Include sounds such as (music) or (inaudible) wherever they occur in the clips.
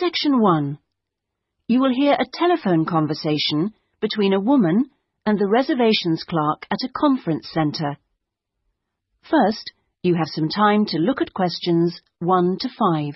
Section 1. You will hear a telephone conversation between a woman and the reservations clerk at a conference centre. First, you have some time to look at questions 1 to 5.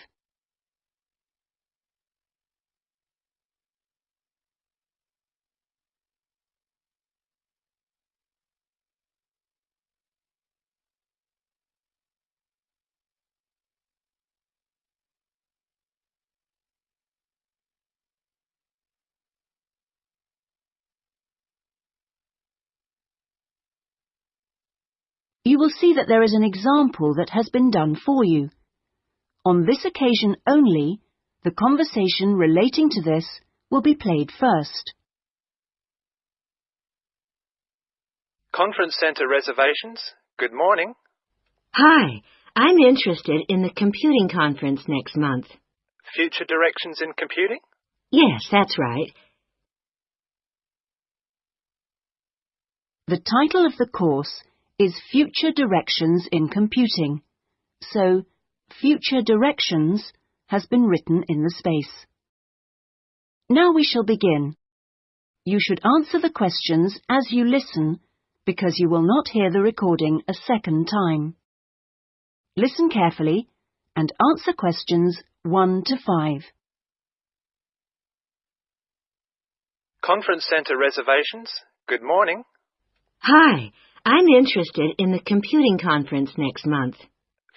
You will see that there is an example that has been done for you. On this occasion only, the conversation relating to this will be played first. Conference Centre reservations. Good morning. Hi, I'm interested in the computing conference next month. Future directions in computing? Yes, that's right. The title of the course is Future Directions in Computing, so Future Directions has been written in the space. Now we shall begin. You should answer the questions as you listen because you will not hear the recording a second time. Listen carefully and answer questions 1 to 5. Conference Centre reservations. Good morning. Hi, I'm interested in the computing conference next month.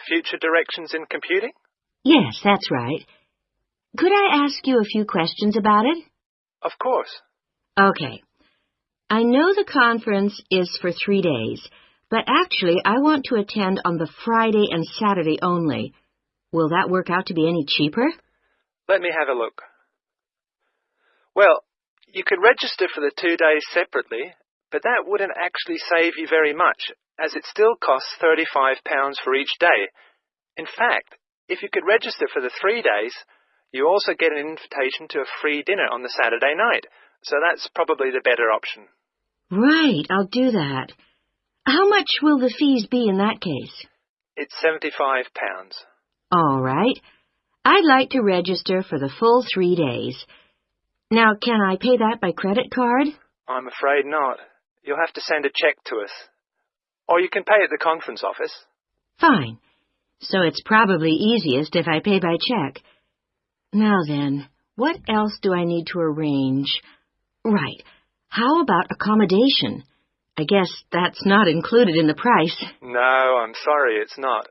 Future directions in computing? Yes, that's right. Could I ask you a few questions about it? Of course. Okay. I know the conference is for three days, but actually I want to attend on the Friday and Saturday only. Will that work out to be any cheaper? Let me have a look. Well, you could register for the two days separately but that wouldn't actually save you very much, as it still costs £35 for each day. In fact, if you could register for the three days, you also get an invitation to a free dinner on the Saturday night, so that's probably the better option. Right, I'll do that. How much will the fees be in that case? It's £75. All right. I'd like to register for the full three days. Now, can I pay that by credit card? I'm afraid not. You'll have to send a cheque to us. Or you can pay at the conference office. Fine. So it's probably easiest if I pay by cheque. Now then, what else do I need to arrange? Right. How about accommodation? I guess that's not included in the price. No, I'm sorry, it's not.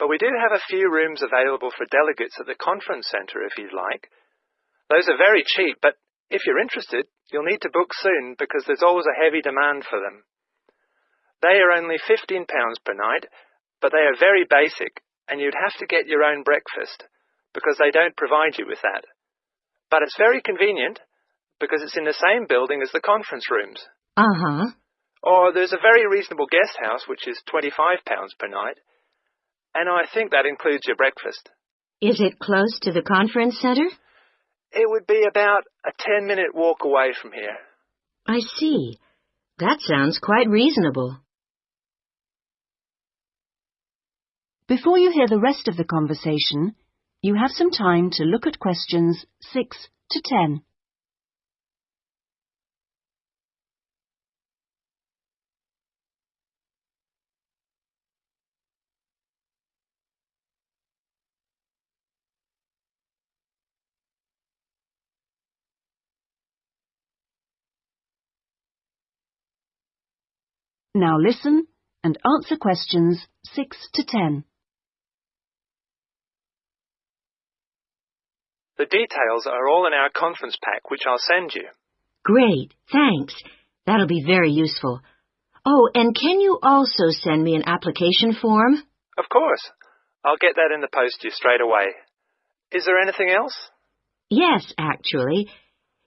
But we do have a few rooms available for delegates at the conference centre if you'd like. Those are very cheap, but if you're interested, You'll need to book soon because there's always a heavy demand for them. They are only £15 per night, but they are very basic and you'd have to get your own breakfast because they don't provide you with that. But it's very convenient because it's in the same building as the conference rooms. Uh-huh. Or there's a very reasonable guest house which is £25 per night, and I think that includes your breakfast. Is it close to the conference center? It would be about a 10 minute walk away from here. I see. That sounds quite reasonable. Before you hear the rest of the conversation, you have some time to look at questions 6 to 10. Now listen and answer questions 6 to 10. The details are all in our conference pack, which I'll send you. Great, thanks. That'll be very useful. Oh, and can you also send me an application form? Of course. I'll get that in the post to you straight away. Is there anything else? Yes, actually.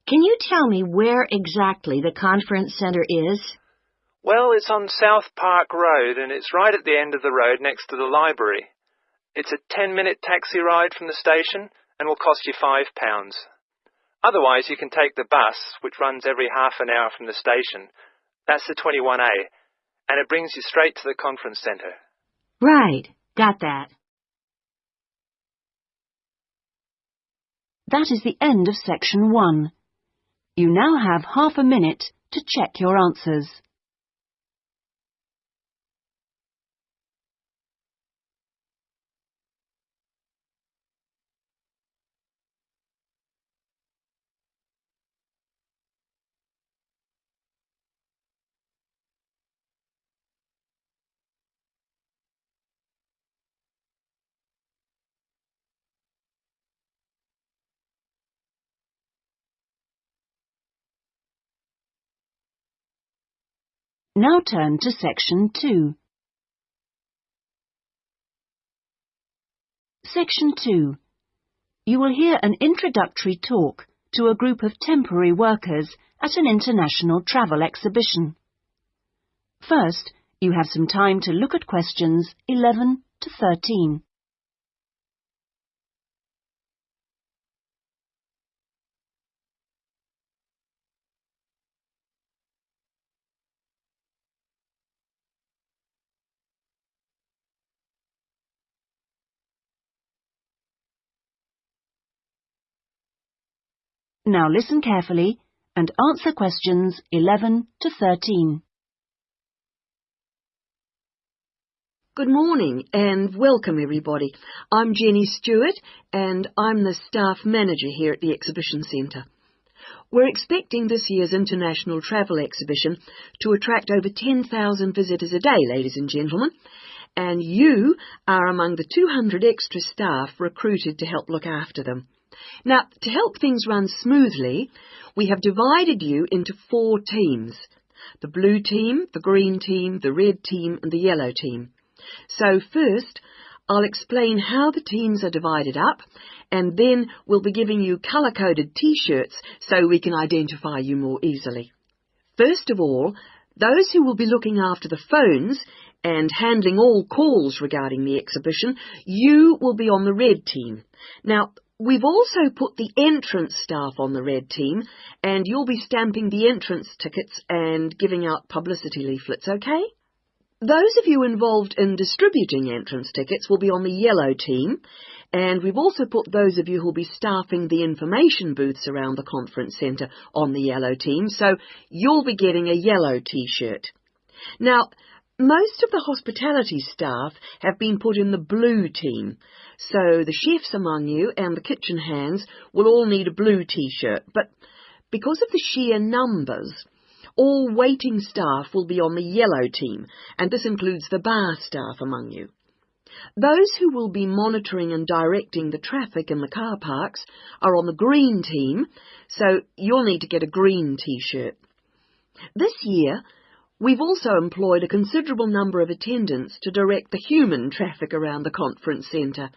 Can you tell me where exactly the conference center is? Well, it's on South Park Road and it's right at the end of the road next to the library. It's a 10 minute taxi ride from the station and will cost you £5. Otherwise, you can take the bus, which runs every half an hour from the station. That's the 21A, and it brings you straight to the conference centre. Right, got that. That is the end of section one. You now have half a minute to check your answers. Now turn to section 2. Section 2. You will hear an introductory talk to a group of temporary workers at an international travel exhibition. First, you have some time to look at questions 11 to 13. Now listen carefully and answer questions 11 to 13. Good morning and welcome everybody. I'm Jenny Stewart and I'm the staff manager here at the Exhibition Centre. We're expecting this year's International Travel Exhibition to attract over 10,000 visitors a day, ladies and gentlemen, and you are among the 200 extra staff recruited to help look after them. Now, to help things run smoothly, we have divided you into four teams. The blue team, the green team, the red team and the yellow team. So first, I'll explain how the teams are divided up and then we'll be giving you colour-coded t-shirts so we can identify you more easily. First of all, those who will be looking after the phones and handling all calls regarding the exhibition, you will be on the red team. Now, We've also put the entrance staff on the red team, and you'll be stamping the entrance tickets and giving out publicity leaflets, okay? Those of you involved in distributing entrance tickets will be on the yellow team, and we've also put those of you who'll be staffing the information booths around the conference centre on the yellow team, so you'll be getting a yellow t-shirt. Now, most of the hospitality staff have been put in the blue team, so the chefs among you and the kitchen hands will all need a blue t-shirt, but because of the sheer numbers, all waiting staff will be on the yellow team, and this includes the bar staff among you. Those who will be monitoring and directing the traffic in the car parks are on the green team, so you'll need to get a green t-shirt. This year, We've also employed a considerable number of attendants to direct the human traffic around the conference centre.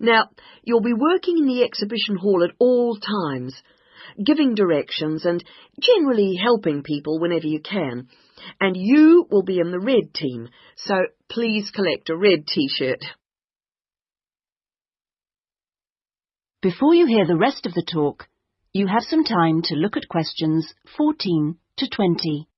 Now, you'll be working in the exhibition hall at all times, giving directions and generally helping people whenever you can. And you will be in the red team, so please collect a red t-shirt. Before you hear the rest of the talk, you have some time to look at questions 14 to 20.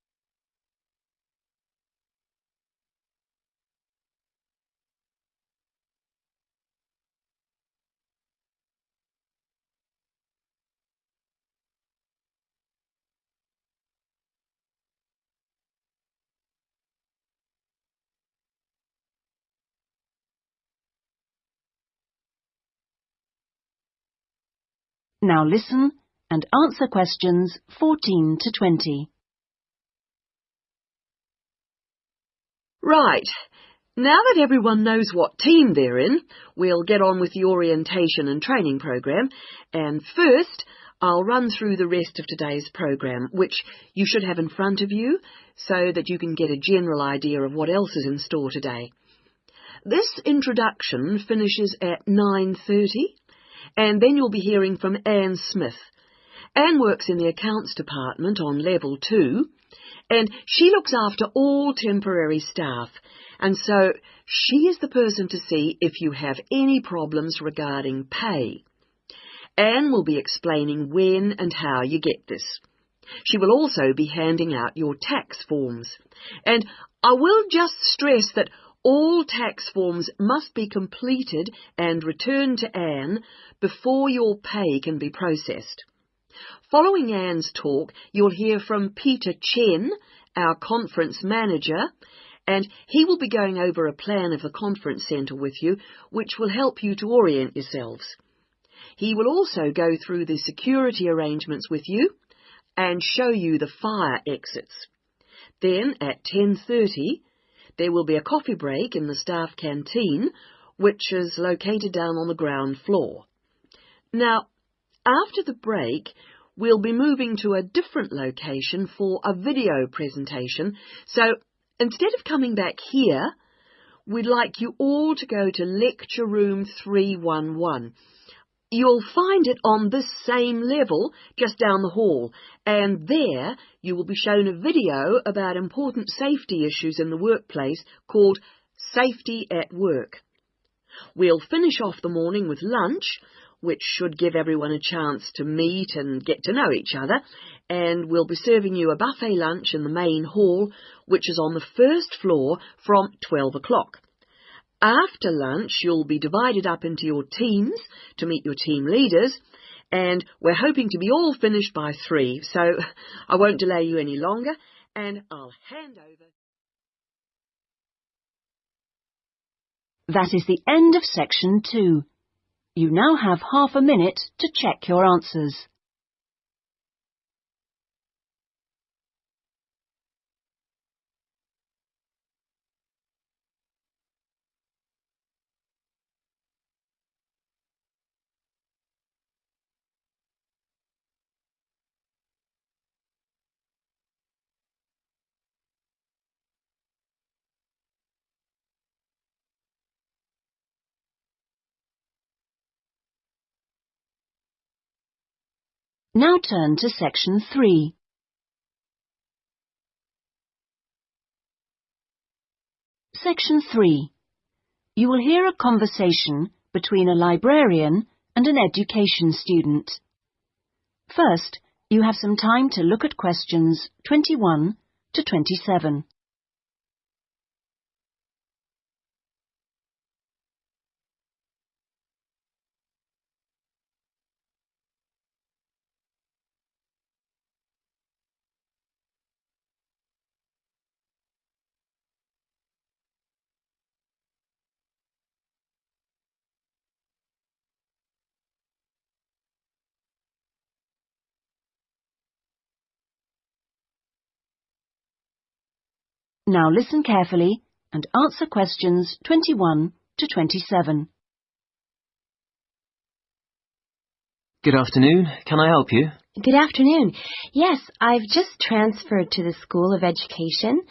Now listen and answer questions 14 to 20. Right. Now that everyone knows what team they're in, we'll get on with the orientation and training program. And first, I'll run through the rest of today's program, which you should have in front of you so that you can get a general idea of what else is in store today. This introduction finishes at 9.30 and then you'll be hearing from Anne Smith. Anne works in the accounts department on level two, and she looks after all temporary staff, and so she is the person to see if you have any problems regarding pay. Anne will be explaining when and how you get this. She will also be handing out your tax forms. And I will just stress that All tax forms must be completed and returned to Anne before your pay can be processed. Following Anne's talk, you'll hear from Peter Chen, our conference manager, and he will be going over a plan of the conference centre with you, which will help you to orient yourselves. He will also go through the security arrangements with you and show you the fire exits. Then at 10.30, there will be a coffee break in the staff canteen, which is located down on the ground floor. Now, after the break, we'll be moving to a different location for a video presentation, so instead of coming back here, we'd like you all to go to lecture room 311. You'll find it on this same level just down the hall, and there you will be shown a video about important safety issues in the workplace called Safety at Work. We'll finish off the morning with lunch, which should give everyone a chance to meet and get to know each other, and we'll be serving you a buffet lunch in the main hall, which is on the first floor from 12 o'clock. After lunch, you'll be divided up into your teams to meet your team leaders, and we're hoping to be all finished by three, so I won't delay you any longer, and I'll hand over. That is the end of section two. You now have half a minute to check your answers. Now turn to section 3. Section 3. You will hear a conversation between a librarian and an education student. First, you have some time to look at questions 21 to 27. Now listen carefully and answer questions 21 to 27. Good afternoon. Can I help you? Good afternoon. Yes, I've just transferred to the School of Education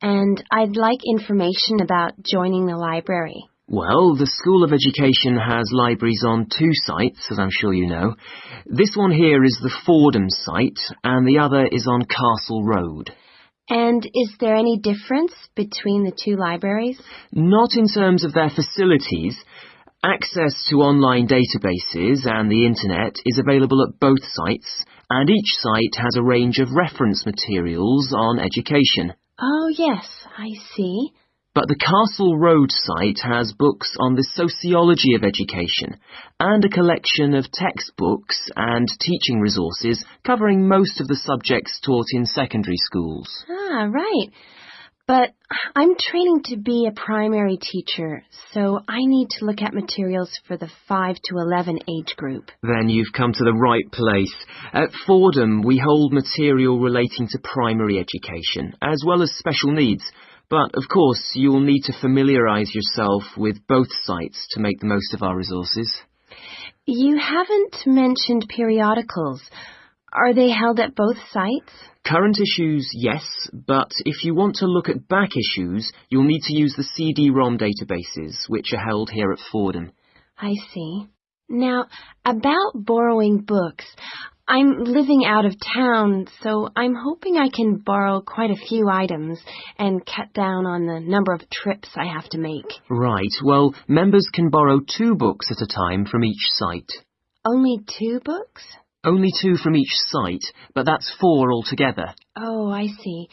and I'd like information about joining the library. Well, the School of Education has libraries on two sites, as I'm sure you know. This one here is the Fordham site, and the other is on Castle Road. And is there any difference between the two libraries? Not in terms of their facilities. Access to online databases and the internet is available at both sites, and each site has a range of reference materials on education. Oh, yes, I see. But the Castle Road site has books on the sociology of education and a collection of textbooks and teaching resources covering most of the subjects taught in secondary schools. Ah, right. But I'm training to be a primary teacher, so I need to look at materials for the 5 to 11 age group. Then you've come to the right place. At Fordham, we hold material relating to primary education, as well as special needs. But, of course, you'll need to familiarise yourself with both sites to make the most of our resources. You haven't mentioned periodicals. Are they held at both sites? Current issues, yes, but if you want to look at back issues, you'll need to use the CD-ROM databases, which are held here at Fordham. I see. Now, about borrowing books, I'm living out of town, so I'm hoping I can borrow quite a few items and cut down on the number of trips I have to make. Right, well, members can borrow two books at a time from each site. Only two books? Only two from each site, but that's four altogether. Oh, I see.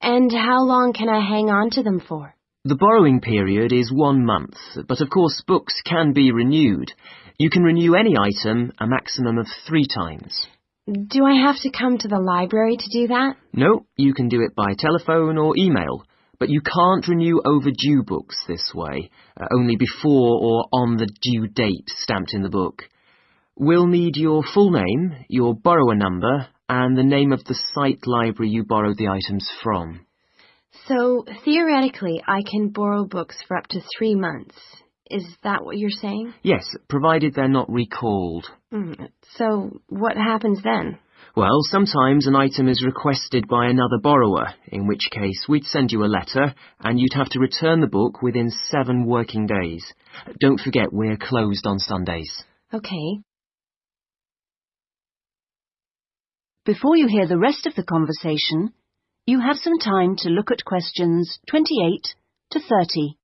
And how long can I hang on to them for? The borrowing period is one month, but of course books can be renewed. You can renew any item a maximum of three times. Do I have to come to the library to do that? No, you can do it by telephone or email, but you can't renew overdue books this way, uh, only before or on the due date stamped in the book. We'll need your full name, your borrower number, and the name of the site library you borrowed the items from. So, theoretically, I can borrow books for up to three months. Is that what you're saying? Yes, provided they're not recalled. Mm, So, what happens then? Well, sometimes an item is requested by another borrower, in which case we'd send you a letter and you'd have to return the book within seven working days. Don't forget we're closed on Sundays. Okay. Before you hear the rest of the conversation, you have some time to look at questions 28 to 30.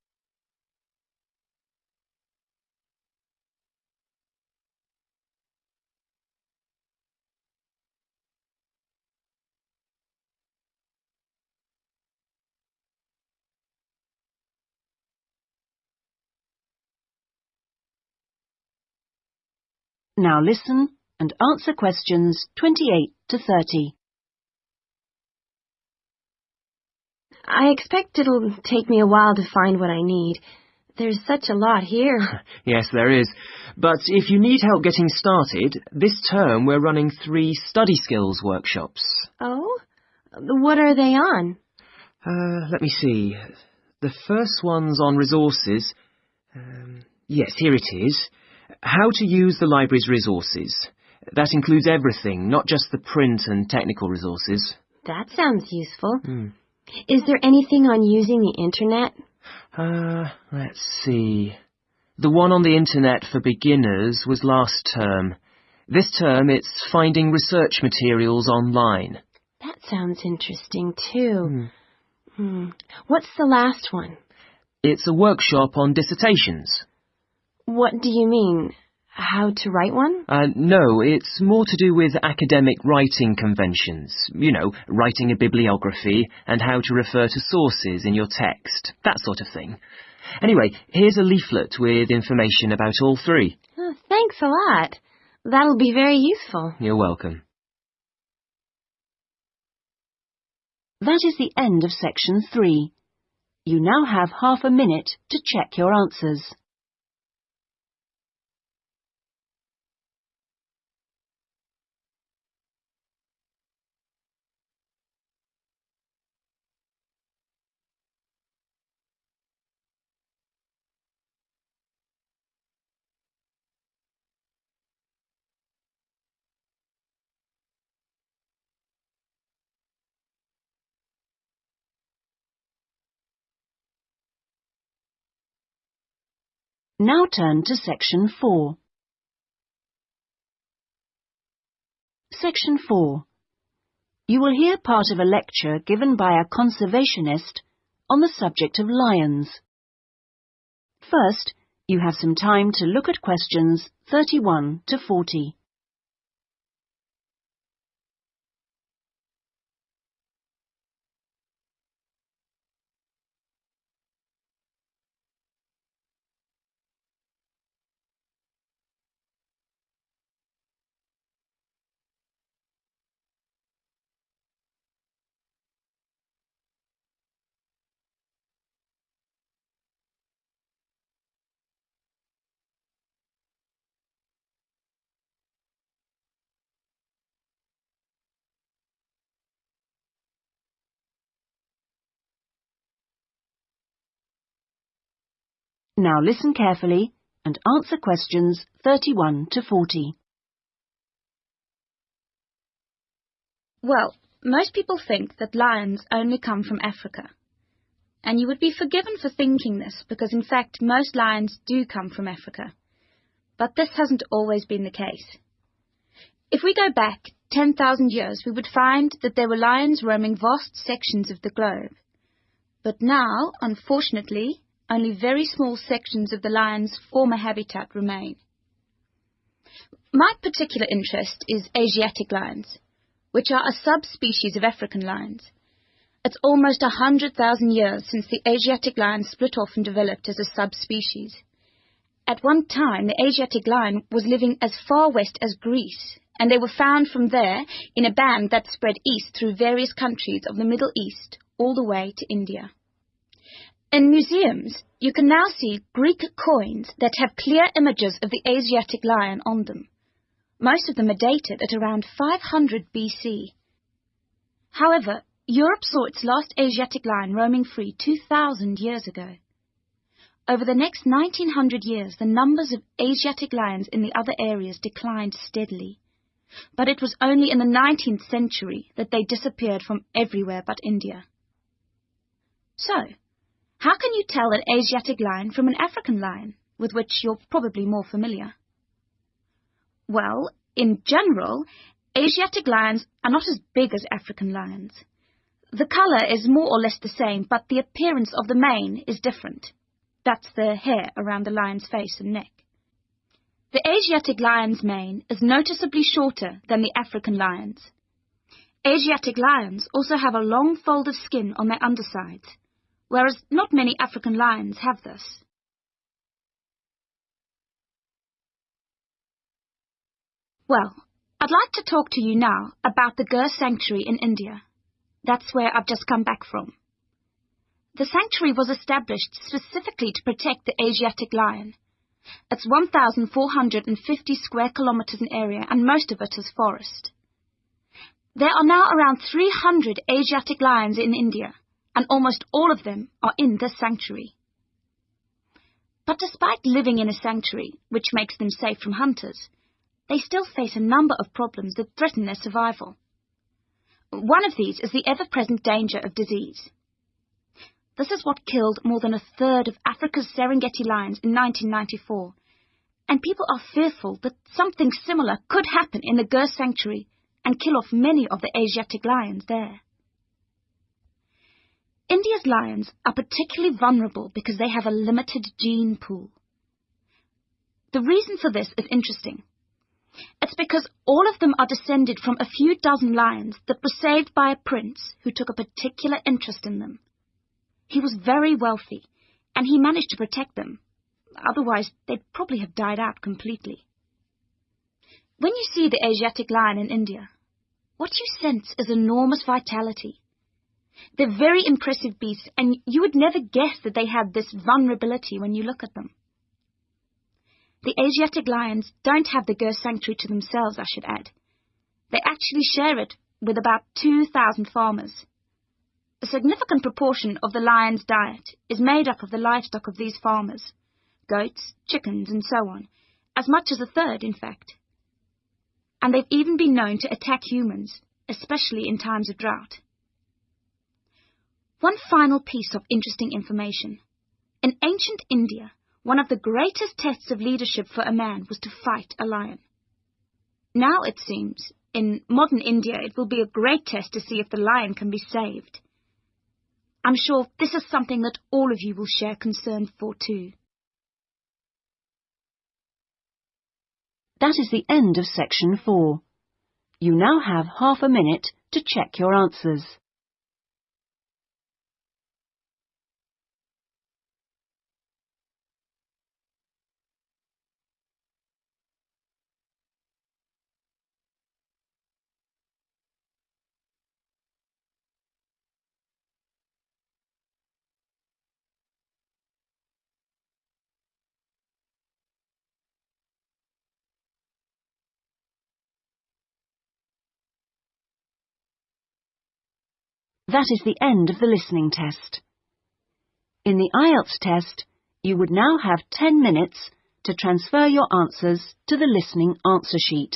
Now listen and answer questions 28 to 30. I expect it'll take me a while to find what I need. There's such a lot here. (laughs) Yes, there is. But if you need help getting started, this term we're running three study skills workshops. oh? What are they on? Uh, let me see. The first one's on resources. Um, yes, here it is. How to use the library's resources. That includes everything, not just the print and technical resources. That sounds useful. Hmm. Is there anything on using the internet? Uh, let's see. The one on the internet for beginners was last term. This term it's finding research materials online. That sounds interesting too. Hmm. Hmm. What's the last one? It's a workshop on dissertations. What do you mean? How to write one? Uh, no, it's more to do with academic writing conventions. You know, writing a bibliography and how to refer to sources in your text, that sort of thing. Anyway, here's a leaflet with information about all three. Oh, thanks a lot. That'll be very useful. You're welcome. That is the end of section 3. You now have half a minute to check your answers. Now turn to section 4. Section 4. You will hear part of a lecture given by a conservationist on the subject of lions. First, you have some time to look at questions 31 to 40. Now listen carefully and answer questions 31 to 40. Well, most people think that lions only come from Africa. And you would be forgiven for thinking this because, in fact, most lions do come from Africa. But this hasn't always been the case. If we go back 10,000 years, we would find that there were lions roaming vast sections of the globe. But now, unfortunately, only very small sections of the lion's former habitat remain. My particular interest is Asiatic lions, which are a subspecies of African lions. It's almost hundred thousand years since the Asiatic lion split off and developed as a subspecies. At one time, the Asiatic lion was living as far west as Greece, and they were found from there in a band that spread east through various countries of the Middle East all the way to India. In museums, you can now see Greek coins that have clear images of the Asiatic lion on them. Most of them are dated at around 500 BC. However, Europe saw its last Asiatic lion roaming free 2,000 years ago. Over the next 1900 years, the numbers of Asiatic lions in the other areas declined steadily. But it was only in the 19th century that they disappeared from everywhere but India. So, how can you tell an Asiatic lion from an African lion, with which you're probably more familiar? Well, in general, Asiatic lions are not as big as African lions. The colour is more or less the same, but the appearance of the mane is different. That's the hair around the lion's face and neck. The Asiatic lion's mane is noticeably shorter than the African lion's. Asiatic lions also have a long fold of skin on their undersides, whereas not many African lions have this. Well, I'd like to talk to you now about the Gir Sanctuary in India. That's where I've just come back from. The sanctuary was established specifically to protect the Asiatic lion. It's 1,450 square kilometers in area and most of it is forest. There are now around 300 Asiatic lions in India and almost all of them are in this sanctuary. But despite living in a sanctuary, which makes them safe from hunters, they still face a number of problems that threaten their survival. One of these is the ever-present danger of disease. This is what killed more than a third of Africa's Serengeti lions in 1994, and people are fearful that something similar could happen in the Gir sanctuary and kill off many of the Asiatic lions there. India's lions are particularly vulnerable because they have a limited gene pool. The reason for this is interesting. It's because all of them are descended from a few dozen lions that were saved by a prince who took a particular interest in them. He was very wealthy, and he managed to protect them. Otherwise, they'd probably have died out completely. When you see the Asiatic lion in India, what you sense is enormous vitality. They're very impressive beasts, and you would never guess that they had this vulnerability when you look at them. The Asiatic lions don't have the Gir sanctuary to themselves, I should add. They actually share it with about 2,000 farmers. A significant proportion of the lion's diet is made up of the livestock of these farmers goats, chickens, and so on, as much as a third, in fact. And they've even been known to attack humans, especially in times of drought. One final piece of interesting information. In ancient India, one of the greatest tests of leadership for a man was to fight a lion. Now, it seems, in modern India, it will be a great test to see if the lion can be saved. I'm sure this is something that all of you will share concern for too. That is the end of section four. You now have half a minute to check your answers. That is the end of the listening test. In the IELTS test, you would now have 10 minutes to transfer your answers to the listening answer sheet.